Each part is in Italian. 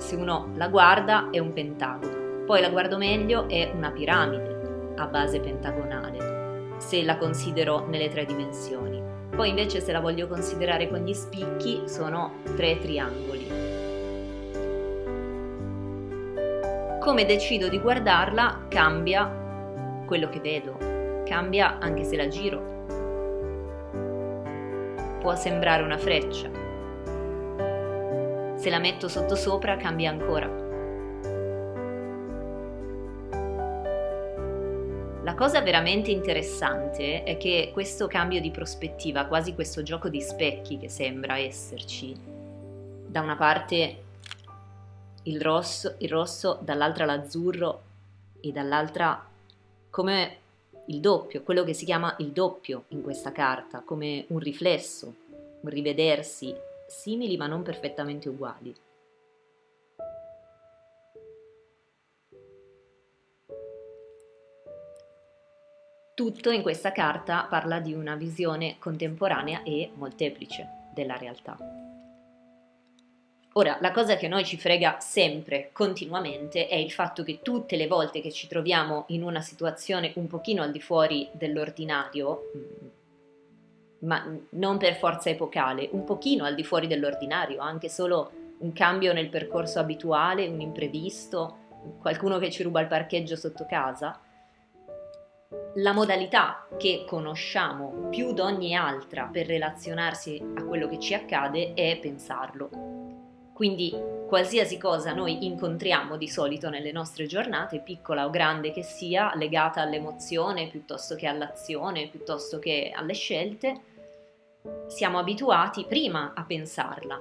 se uno la guarda è un pentagono, poi la guardo meglio è una piramide a base pentagonale, se la considero nelle tre dimensioni. Poi invece se la voglio considerare con gli spicchi sono tre triangoli. Come decido di guardarla cambia quello che vedo, cambia anche se la giro. Può sembrare una freccia, se la metto sotto sopra cambia ancora. La cosa veramente interessante è che questo cambio di prospettiva, quasi questo gioco di specchi che sembra esserci, da una parte il rosso, il rosso dall'altra l'azzurro e dall'altra come il doppio, quello che si chiama il doppio in questa carta, come un riflesso, un rivedersi simili ma non perfettamente uguali. Tutto in questa carta parla di una visione contemporanea e molteplice della realtà. Ora, la cosa che a noi ci frega sempre, continuamente, è il fatto che tutte le volte che ci troviamo in una situazione un pochino al di fuori dell'ordinario, mm, ma non per forza epocale, un pochino al di fuori dell'ordinario, anche solo un cambio nel percorso abituale, un imprevisto, qualcuno che ci ruba il parcheggio sotto casa. La modalità che conosciamo più di ogni altra per relazionarsi a quello che ci accade è pensarlo. Quindi qualsiasi cosa noi incontriamo di solito nelle nostre giornate, piccola o grande che sia, legata all'emozione piuttosto che all'azione, piuttosto che alle scelte, siamo abituati prima a pensarla.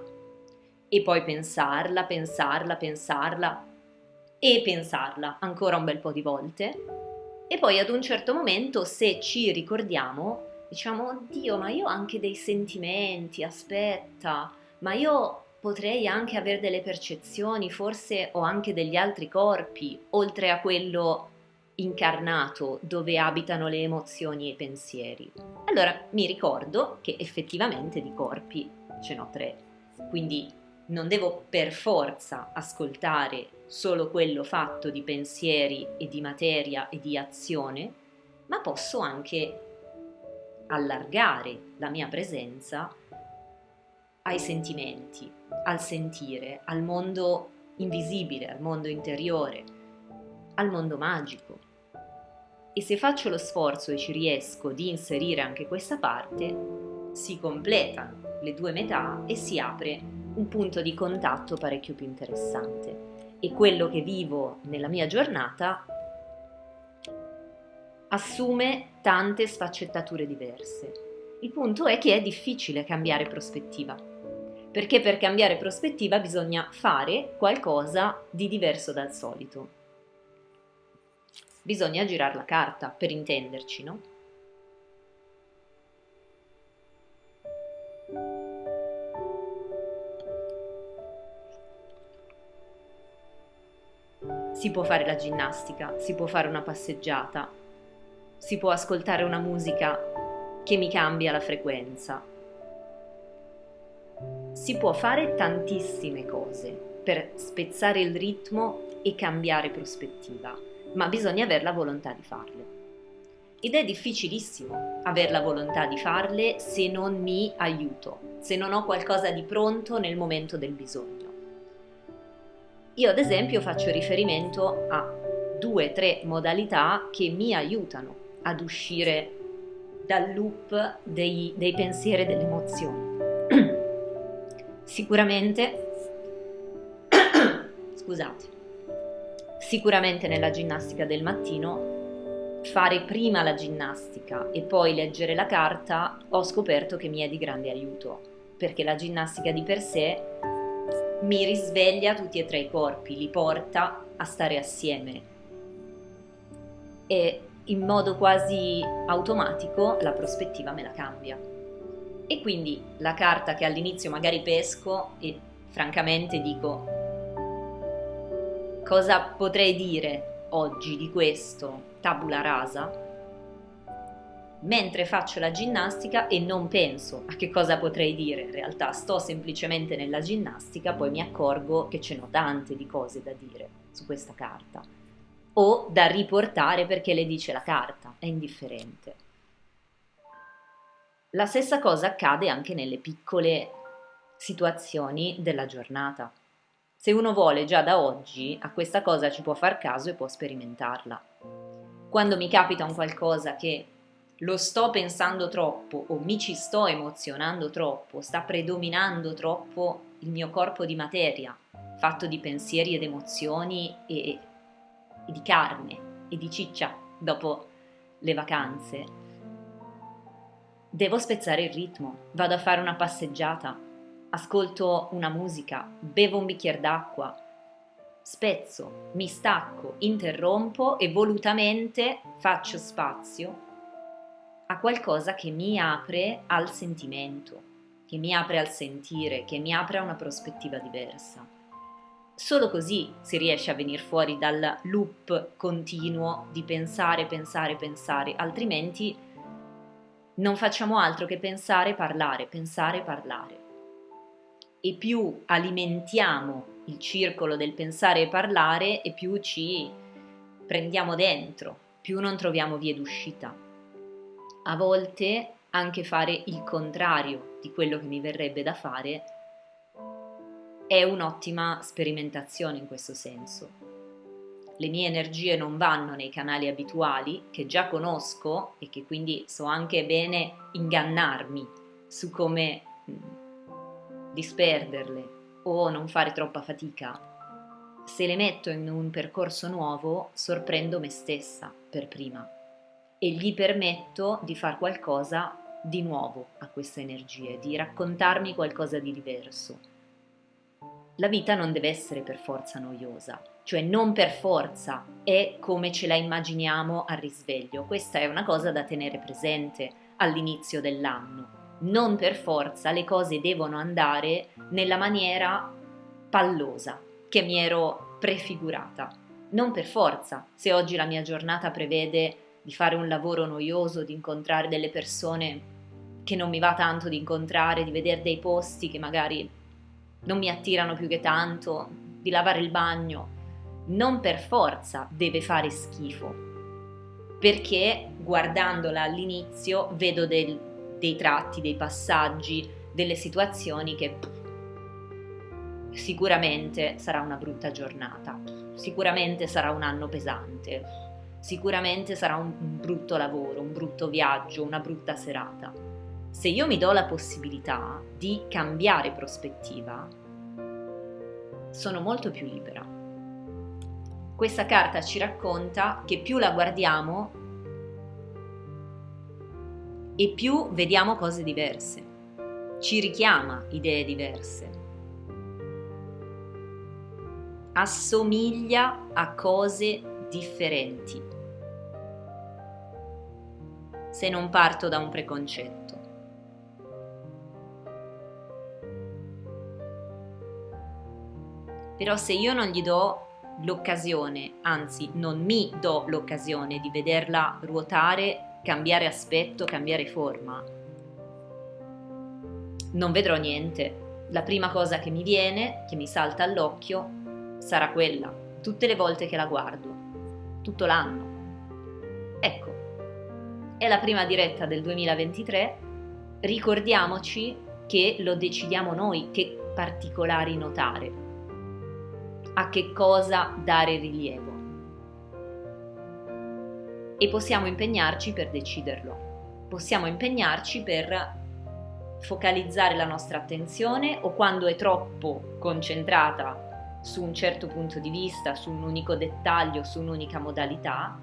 E poi pensarla, pensarla, pensarla e pensarla ancora un bel po' di volte. E poi ad un certo momento se ci ricordiamo diciamo oddio ma io ho anche dei sentimenti, aspetta, ma io potrei anche avere delle percezioni, forse ho anche degli altri corpi oltre a quello incarnato dove abitano le emozioni e i pensieri. Allora mi ricordo che effettivamente di corpi ce n'ho tre, quindi non devo per forza ascoltare solo quello fatto di pensieri e di materia e di azione, ma posso anche allargare la mia presenza ai sentimenti, al sentire, al mondo invisibile, al mondo interiore, al mondo magico e se faccio lo sforzo e ci riesco di inserire anche questa parte, si completano le due metà e si apre un punto di contatto parecchio più interessante. E quello che vivo nella mia giornata assume tante sfaccettature diverse. Il punto è che è difficile cambiare prospettiva, perché per cambiare prospettiva bisogna fare qualcosa di diverso dal solito bisogna girare la carta, per intenderci, no? Si può fare la ginnastica, si può fare una passeggiata, si può ascoltare una musica che mi cambia la frequenza. Si può fare tantissime cose per spezzare il ritmo e cambiare prospettiva ma bisogna avere la volontà di farle. Ed è difficilissimo avere la volontà di farle se non mi aiuto, se non ho qualcosa di pronto nel momento del bisogno. Io ad esempio faccio riferimento a due o tre modalità che mi aiutano ad uscire dal loop dei, dei pensieri e delle emozioni. Sicuramente, scusate, Sicuramente nella ginnastica del mattino fare prima la ginnastica e poi leggere la carta ho scoperto che mi è di grande aiuto, perché la ginnastica di per sé mi risveglia tutti e tre i corpi, li porta a stare assieme e in modo quasi automatico la prospettiva me la cambia. E quindi la carta che all'inizio magari pesco e francamente dico Cosa potrei dire oggi di questo tabula rasa? mentre faccio la ginnastica e non penso a che cosa potrei dire, in realtà sto semplicemente nella ginnastica, poi mi accorgo che ce n'ho tante di cose da dire su questa carta o da riportare perché le dice la carta, è indifferente. La stessa cosa accade anche nelle piccole situazioni della giornata. Se uno vuole già da oggi, a questa cosa ci può far caso e può sperimentarla. Quando mi capita un qualcosa che lo sto pensando troppo o mi ci sto emozionando troppo, sta predominando troppo il mio corpo di materia, fatto di pensieri ed emozioni e, e di carne e di ciccia dopo le vacanze, devo spezzare il ritmo, vado a fare una passeggiata, ascolto una musica, bevo un bicchiere d'acqua, spezzo, mi stacco, interrompo e volutamente faccio spazio a qualcosa che mi apre al sentimento, che mi apre al sentire, che mi apre a una prospettiva diversa. Solo così si riesce a venire fuori dal loop continuo di pensare, pensare, pensare, altrimenti non facciamo altro che pensare, parlare, pensare, parlare. E più alimentiamo il circolo del pensare e parlare e più ci prendiamo dentro, più non troviamo vie d'uscita a volte anche fare il contrario di quello che mi verrebbe da fare è un'ottima sperimentazione in questo senso. Le mie energie non vanno nei canali abituali che già conosco e che quindi so anche bene ingannarmi su come disperderle o non fare troppa fatica. Se le metto in un percorso nuovo, sorprendo me stessa per prima e gli permetto di fare qualcosa di nuovo a queste energie, di raccontarmi qualcosa di diverso. La vita non deve essere per forza noiosa, cioè non per forza è come ce la immaginiamo al risveglio. Questa è una cosa da tenere presente all'inizio dell'anno. Non per forza le cose devono andare nella maniera pallosa che mi ero prefigurata. Non per forza, se oggi la mia giornata prevede di fare un lavoro noioso, di incontrare delle persone che non mi va tanto di incontrare, di vedere dei posti che magari non mi attirano più che tanto, di lavare il bagno, non per forza deve fare schifo, perché guardandola all'inizio vedo del, dei tratti, dei passaggi, delle situazioni che sicuramente sarà una brutta giornata, sicuramente sarà un anno pesante, sicuramente sarà un, brutto lavoro, un brutto viaggio, una brutta serata. Se io mi do la possibilità di cambiare prospettiva, sono molto più libera. Questa carta ci racconta che più la guardiamo e più vediamo cose diverse, ci richiama idee diverse, assomiglia a cose differenti. Se non parto da un preconcetto. Però se io non gli do l'occasione, anzi non mi do l'occasione di vederla ruotare, cambiare aspetto, cambiare forma, non vedrò niente. La prima cosa che mi viene, che mi salta all'occhio, sarà quella, tutte le volte che la guardo tutto l'anno. Ecco, è la prima diretta del 2023, ricordiamoci che lo decidiamo noi che particolari notare, a che cosa dare rilievo. E possiamo impegnarci per deciderlo, possiamo impegnarci per focalizzare la nostra attenzione o quando è troppo concentrata su un certo punto di vista, su un unico dettaglio, su un'unica modalità,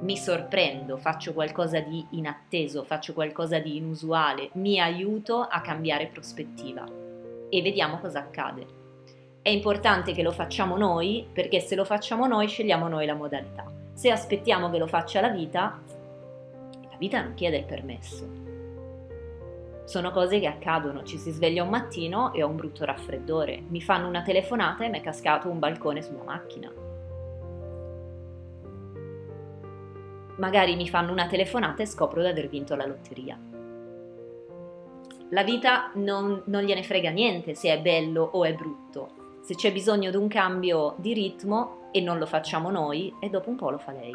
mi sorprendo, faccio qualcosa di inatteso, faccio qualcosa di inusuale, mi aiuto a cambiare prospettiva e vediamo cosa accade. È importante che lo facciamo noi perché se lo facciamo noi scegliamo noi la modalità. Se aspettiamo che lo faccia la vita, la vita non chiede il permesso, sono cose che accadono, ci si sveglia un mattino e ho un brutto raffreddore, mi fanno una telefonata e mi è cascato un balcone sulla macchina. magari mi fanno una telefonata e scopro di aver vinto la lotteria. La vita non, non gliene frega niente se è bello o è brutto. Se c'è bisogno di un cambio di ritmo e non lo facciamo noi, e dopo un po' lo fa lei.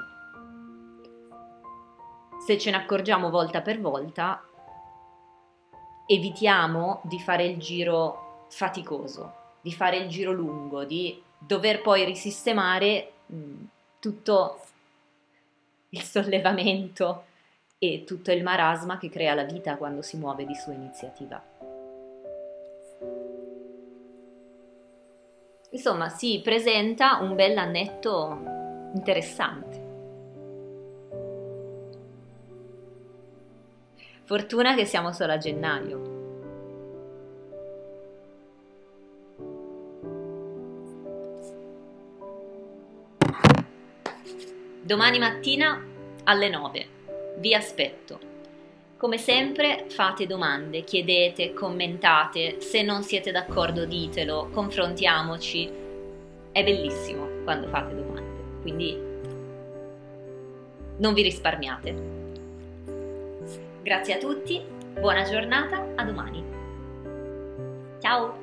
Se ce ne accorgiamo volta per volta, evitiamo di fare il giro faticoso, di fare il giro lungo, di dover poi risistemare mh, tutto il sollevamento e tutto il marasma che crea la vita quando si muove di sua iniziativa. Insomma, si presenta un bel annetto interessante. Fortuna che siamo solo a gennaio. Domani mattina alle 9. Vi aspetto. Come sempre fate domande, chiedete, commentate, se non siete d'accordo ditelo, confrontiamoci. È bellissimo quando fate domande, quindi non vi risparmiate. Grazie a tutti, buona giornata, a domani. Ciao!